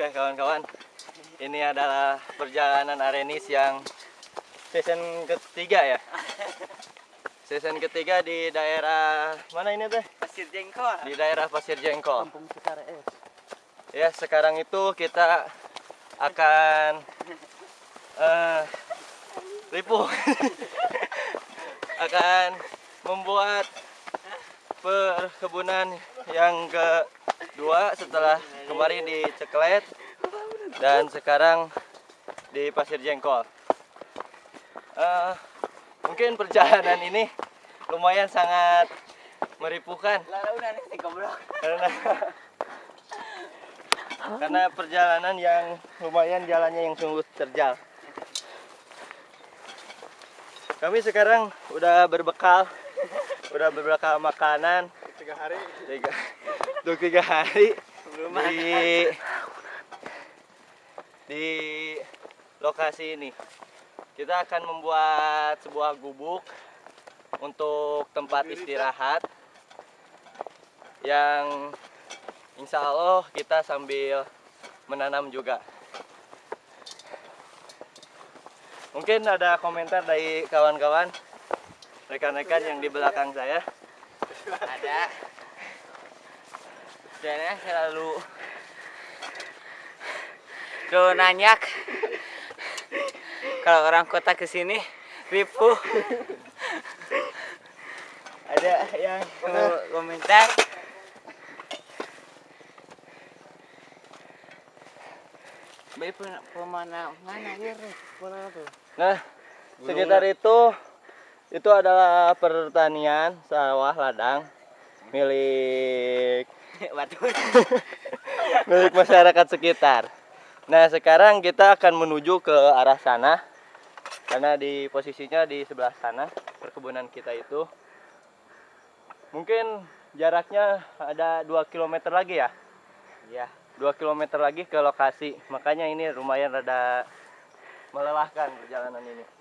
Oke kawan-kawan, ini adalah perjalanan Arenis yang season ketiga ya. Season ketiga di daerah mana ini teh? Pasir jengkol. Di daerah Pasir Jengkol. Kampung Sekara es. Ya sekarang itu kita akan eh ripuh akan membuat perkebunan yang kedua setelah kemarin di Ceklet dan sekarang di Pasir Jengkol. Eh, mungkin perjalanan ini lumayan sangat meripuhkan karena perjalanan yang lumayan jalannya yang sungguh terjal. Kami sekarang udah berbekal, udah berbekal makanan Tiga hari. tiga, untuk tiga hari Belum di di lokasi ini. Kita akan membuat sebuah gubuk untuk tempat istirahat yang insya Allah kita sambil menanam juga. Mungkin ada komentar dari kawan-kawan, rekan-rekan yang di belakang saya. Ada. Dan selalu Lo nanyak kalau orang kota ke sini ripuh ada yang mau komentar Baik pemandangan ya, Mana tuh? Nah, sekitar itu itu adalah pertanian sawah ladang milik milik masyarakat sekitar. Nah, sekarang kita akan menuju ke arah sana karena di posisinya di sebelah sana perkebunan kita itu. Mungkin jaraknya ada 2 km lagi ya. Ya. 2 km lagi ke lokasi. Makanya ini lumayan rada melelahkan perjalanan ini.